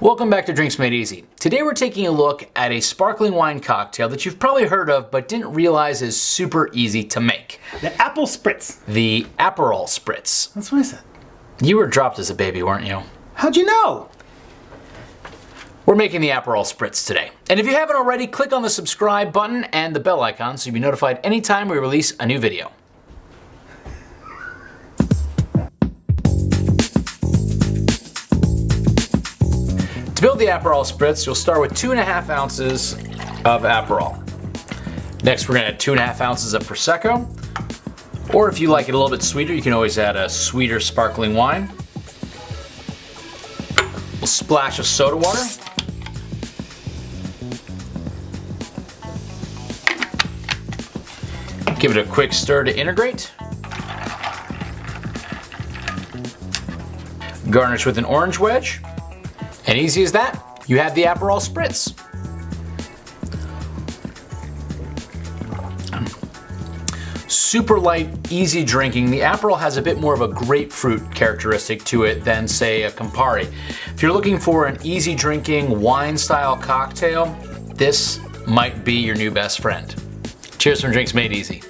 Welcome back to Drinks Made Easy. Today we're taking a look at a sparkling wine cocktail that you've probably heard of but didn't realize is super easy to make. The apple spritz. The Aperol Spritz. That's what I said. You were dropped as a baby, weren't you? How'd you know? We're making the Aperol Spritz today. And if you haven't already, click on the subscribe button and the bell icon so you'll be notified anytime we release a new video. To build the Aperol Spritz, you'll start with two and a half ounces of Aperol. Next, we're gonna add two and a half ounces of Prosecco. Or if you like it a little bit sweeter, you can always add a sweeter sparkling wine. A splash of soda water. Give it a quick stir to integrate. Garnish with an orange wedge. And easy as that, you have the Aperol Spritz. Super light, easy drinking. The Aperol has a bit more of a grapefruit characteristic to it than say a Campari. If you're looking for an easy drinking wine style cocktail, this might be your new best friend. Cheers from Drinks Made Easy.